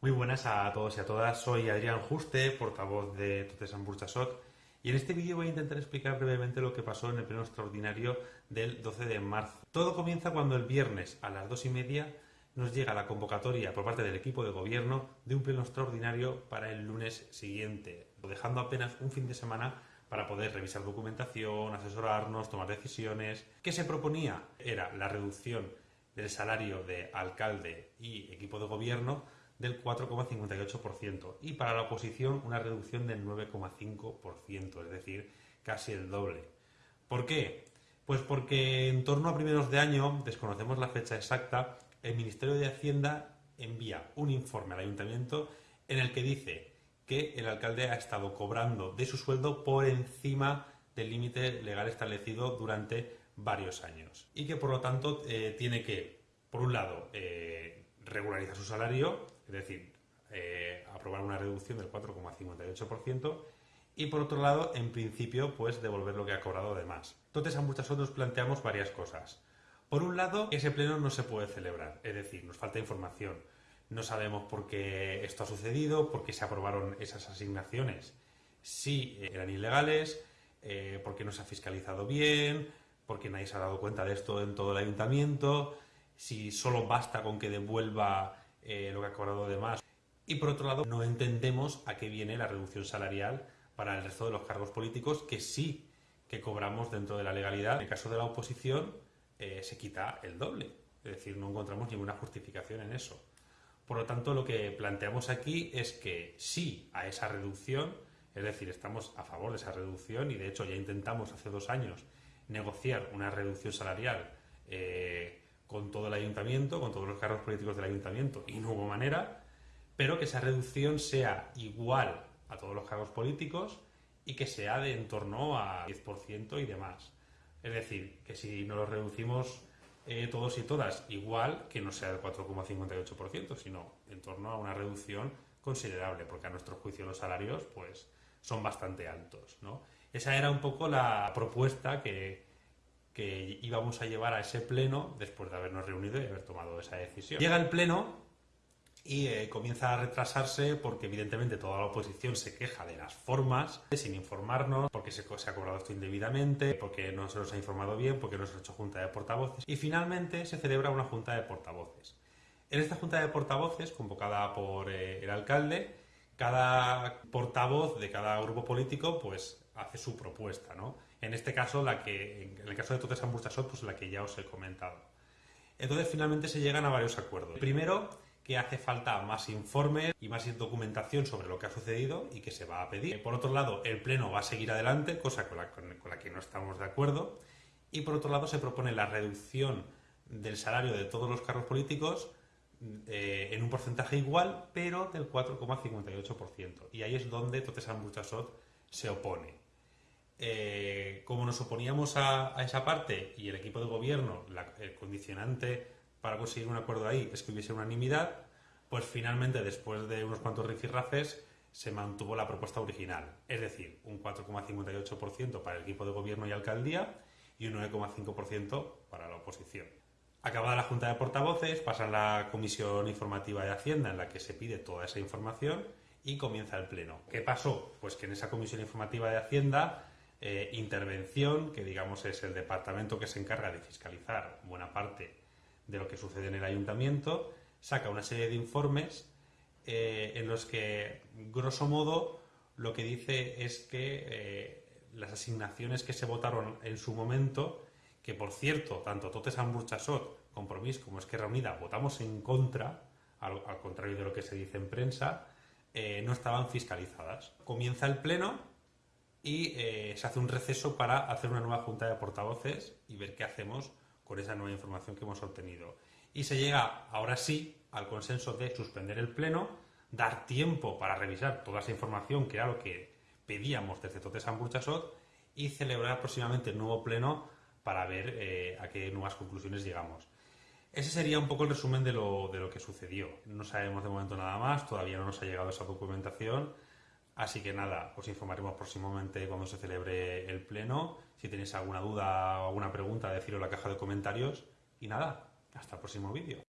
Muy buenas a todos y a todas, soy Adrián Juste, portavoz de Totes Burchasot, y en este vídeo voy a intentar explicar brevemente lo que pasó en el pleno extraordinario del 12 de marzo. Todo comienza cuando el viernes a las dos y media nos llega la convocatoria por parte del equipo de gobierno de un pleno extraordinario para el lunes siguiente, dejando apenas un fin de semana para poder revisar documentación, asesorarnos, tomar decisiones. ¿Qué se proponía? Era la reducción del salario de alcalde y equipo de gobierno del 4,58% y para la oposición una reducción del 9,5%, es decir, casi el doble. ¿Por qué? Pues porque en torno a primeros de año, desconocemos la fecha exacta, el Ministerio de Hacienda envía un informe al ayuntamiento en el que dice que el alcalde ha estado cobrando de su sueldo por encima del límite legal establecido durante varios años y que por lo tanto eh, tiene que, por un lado, eh, regularizar su salario, es decir, eh, aprobar una reducción del 4,58%, y por otro lado, en principio, pues devolver lo que ha cobrado de más. Entonces, a muchas otras planteamos varias cosas. Por un lado, ese pleno no se puede celebrar, es decir, nos falta información. No sabemos por qué esto ha sucedido, por qué se aprobaron esas asignaciones. Si eran ilegales, eh, por qué no se ha fiscalizado bien, por qué nadie se ha dado cuenta de esto en todo el ayuntamiento, si solo basta con que devuelva eh, lo que ha cobrado de más. Y por otro lado, no entendemos a qué viene la reducción salarial para el resto de los cargos políticos que sí que cobramos dentro de la legalidad. En el caso de la oposición, eh, se quita el doble. Es decir, no encontramos ninguna justificación en eso. Por lo tanto, lo que planteamos aquí es que sí a esa reducción, es decir, estamos a favor de esa reducción y de hecho ya intentamos hace dos años negociar una reducción salarial eh, con todo el ayuntamiento, con todos los cargos políticos del ayuntamiento, y no hubo manera, pero que esa reducción sea igual a todos los cargos políticos y que sea de en torno a 10% y demás. Es decir, que si no lo reducimos eh, todos y todas igual, que no sea del 4,58%, sino en torno a una reducción considerable, porque a nuestro juicio los salarios pues, son bastante altos. ¿no? Esa era un poco la propuesta que, que íbamos a llevar a ese pleno después de habernos reunido y haber tomado esa decisión. Llega el pleno y eh, comienza a retrasarse porque evidentemente toda la oposición se queja de las formas, sin informarnos, porque se, se, ha cobrado esto indebidamente, porque no se nos ha informado bien, porque no se ha hecho junta de portavoces. Y finalmente se celebra una junta de portavoces. En esta junta de portavoces, convocada por eh, el alcalde, cada portavoz de cada grupo político pues hace su propuesta, ¿no? En este caso, la que, en el caso de Totes Ambustasot, pues la que ya os he comentado. Entonces, finalmente se llegan a varios acuerdos. Primero, que hace falta más informes y más documentación sobre lo que ha sucedido y que se va a pedir. Por otro lado, el Pleno va a seguir adelante, cosa con la, con la que no estamos de acuerdo. Y por otro lado, se propone la reducción del salario de todos los cargos políticos eh, en un porcentaje igual, pero del 4,58%. Y ahí es donde Totes Ambustasot se opone. Eh, como nos oponíamos a, esa parte y el equipo de gobierno, el condicionante para conseguir un acuerdo ahí es que hubiese unanimidad, pues finalmente, después de unos cuantos rifirrafes, se mantuvo la propuesta original, es decir, un 4,58% para el equipo de gobierno y alcaldía y un 9,5% para la oposición. Acabada la Junta de Portavoces, pasa la Comisión Informativa de Hacienda en la que se pide toda esa información y comienza el Pleno. ¿Qué pasó? Pues que en esa Comisión Informativa de Hacienda eh, intervención, que digamos es el departamento que se encarga de fiscalizar buena parte de lo que sucede en el ayuntamiento, saca una serie de informes eh, en los que, grosso modo, lo que dice es que eh, las asignaciones que se votaron en su momento, que por cierto, tanto Totes Burchasot, Compromís como Esquerra Unida votamos en contra, al, contrario de lo que se dice en prensa, no estaban fiscalizadas. Comienza el pleno y eh, se hace un receso para hacer una nueva junta de portavoces y ver qué hacemos con esa nueva información que hemos obtenido. Y se llega ahora sí al consenso de suspender el pleno, dar tiempo para revisar toda esa información que era lo que pedíamos desde Totes Burchasot y celebrar próximamente el nuevo pleno para ver eh, a qué nuevas conclusiones llegamos. Ese sería un poco el resumen de lo, de lo que sucedió. No sabemos de momento nada más, todavía no nos ha llegado esa documentación Así que nada, os informaremos próximamente cuando se celebre el pleno. Si tenéis alguna duda o alguna pregunta, decirlo en la caja de comentarios. Y nada, hasta el próximo vídeo.